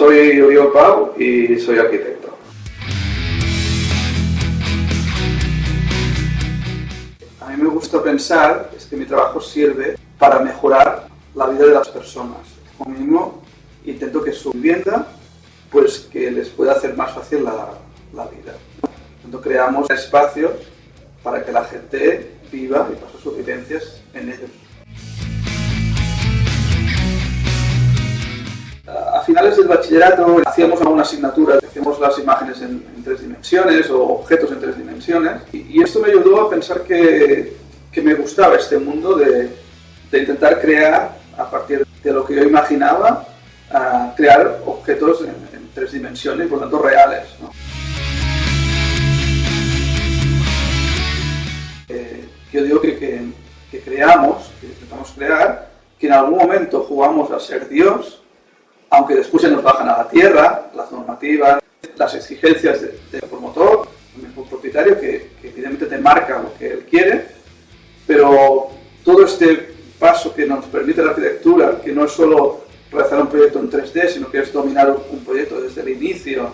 soy Oriol Pau y soy arquitecto. A mí me gusta pensar es que mi trabajo sirve para mejorar la vida de las personas. Como mínimo, intento que su vivienda, pues que les pueda hacer más fácil la, vida. Cuando creamos espacios para que la gente viva y pase sus vivencias en ellos. Finales del bachillerato hacíamos alguna asignatura, hacíamos las imágenes en, tres dimensiones o objetos en tres dimensiones y, esto me ayudó a pensar que, que me gustaba este mundo de, de, intentar crear a partir de lo que yo imaginaba, a crear objetos en, tres dimensiones, por lo tanto reales. Eh, yo digo que, que, que creamos, que intentamos crear, que en algún momento jugamos a ser Dios aunque después se nos bajan a la tierra las normativas, las exigencias del promotor, del propietario, que, evidentemente te marca lo que él quiere, pero todo este paso que nos permite la arquitectura, que no es solo realizar un proyecto en 3D, sino que es dominar un proyecto desde el inicio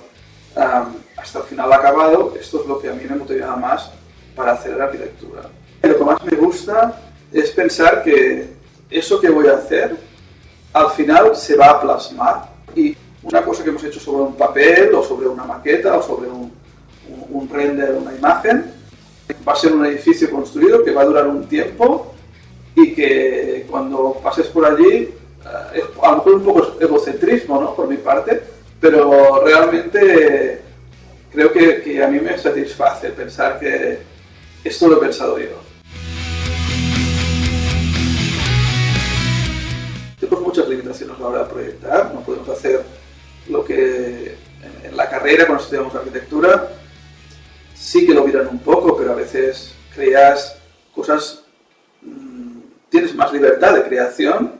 hasta el final acabado, esto es lo que a mí me motiva más para hacer la arquitectura. Lo que más me gusta es pensar que eso que voy a hacer al final se va a plasmar y una cosa que hemos hecho sobre un papel o sobre una maqueta o sobre un, un, render, una imagen, va a ser un edificio construido que va a durar un tiempo y que cuando pases por allí, eh, es a lo mejor un poco egocentrismo ¿no? por mi parte, pero realmente creo que, que a mí me satisface pensar que esto lo he pensado yo. Muchas limitaciones a la hora de proyectar, no podemos hacer lo que en, la carrera cuando estudiamos arquitectura sí que lo miran un poco, pero a veces creas cosas, mm, tienes más libertad de creación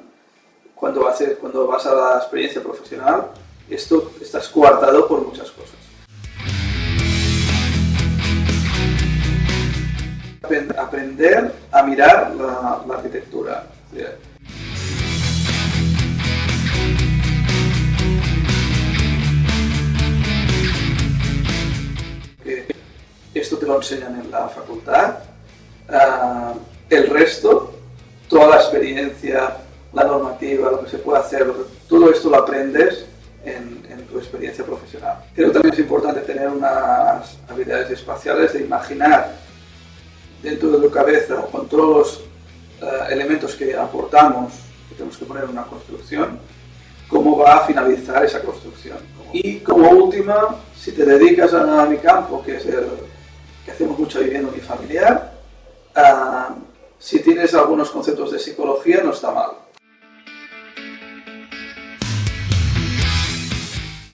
cuando, haces, cuando vas a la experiencia profesional, esto estás coartado por muchas cosas. Aprender a mirar la, la arquitectura. Enseñan en la facultad. Ah, el resto, toda la experiencia, la normativa, lo que se puede hacer, todo esto lo aprendes en, tu experiencia profesional. Creo también es importante tener unas habilidades espaciales de imaginar dentro de tu cabeza, con todos los ah, elementos que aportamos, que tenemos que poner en una construcción, cómo va a finalizar esa construcción. Y como última, si te dedicas a mi campo, que es el que hacemos mucha vivienda unifamiliar. Uh, si tienes algunos conceptos de psicología, no está mal.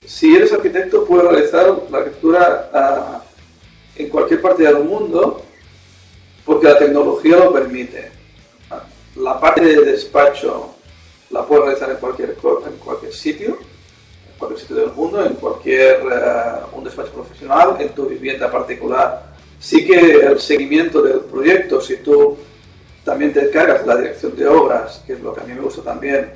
Si eres arquitecto, puedes realizar la arquitectura uh, en cualquier parte del mundo, porque la tecnología lo permite. La parte de despacho la puedes realizar en cualquier, en cualquier sitio, en cualquier sitio del mundo, en cualquier uh, un despacho profesional, en tu vivienda particular Sí que el seguimiento del proyecto, si tú también te encargas de la dirección de obras, que es lo que a mí me gusta también,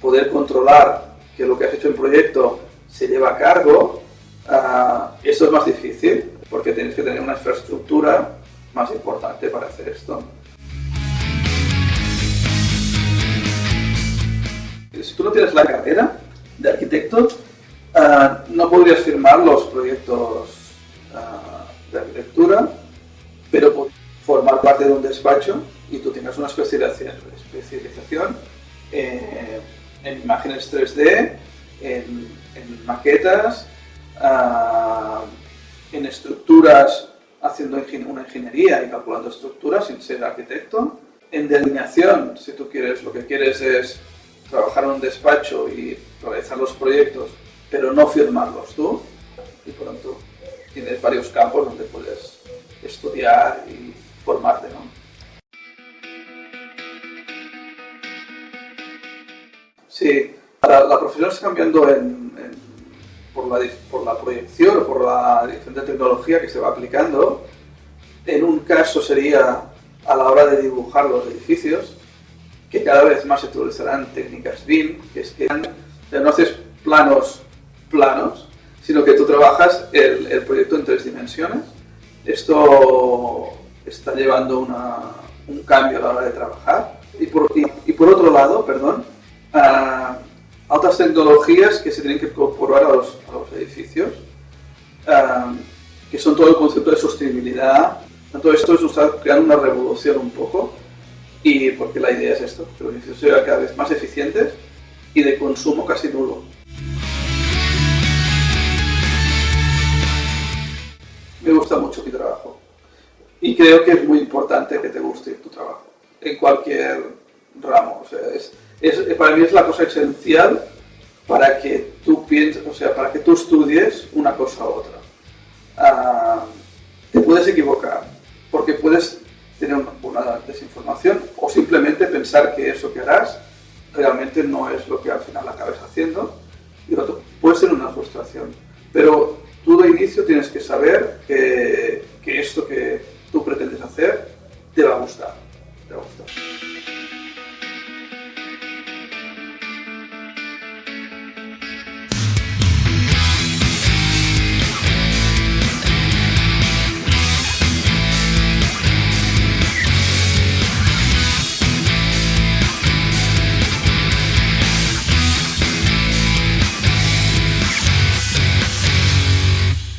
poder controlar que lo que has hecho en proyecto se lleva a cargo, uh, eso es más difícil, porque tienes que tener una infraestructura más importante para hacer esto. Si tú no tienes la carrera de arquitecto, uh, no podrías firmar los proyectos pero formar parte de un despacho y tú tengas una especialización, eh, en imágenes 3D, en, maquetas, ah, en estructuras, haciendo una ingeniería y calculando estructuras sin ser arquitecto, en delineación, si tú quieres, lo que quieres es trabajar en un despacho y realizar los proyectos, pero no firmarlos tú, y por tanto tienes varios campos donde puedes estudiar y formarte, ¿no? Sí, la, profesión está cambiando por la proyección o por la diferente tecnología que se va aplicando. En un caso sería a la hora de dibujar los edificios, que cada vez más se utilizarán técnicas BIM, que es que no haces planos planos, sino que tú trabajas el, el proyecto en tres dimensiones. Esto está llevando una, un cambio a la hora de trabajar. Y por, y, y por otro lado, perdón, uh, otras tecnologías que se tienen que incorporar a los, a los edificios, uh, que son todo el concepto de sostenibilidad. Todo esto es está creando una revolución un poco, y porque la idea es esto, que los edificios sean cada vez más eficientes y de consumo casi nulo. Y creo que es muy importante que te guste tu trabajo en cualquier ramo. O sea, es, para mí es la cosa esencial para que tú pienses, o sea, para que tú estudies una cosa u otra. Uh, te puedes equivocar, porque puedes tener una, desinformación o simplemente pensar que eso que harás realmente no es lo que al final acabes haciendo y lo puede ser una frustración. Pero tú de inicio tienes que saber que, que esto que tú pretendes hacer, te va a gustar. Te va a gustar.